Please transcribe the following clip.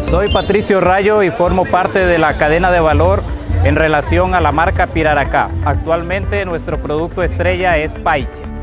Soy Patricio Rayo y formo parte de la cadena de valor en relación a la marca Piraracá. Actualmente nuestro producto estrella es Paiche.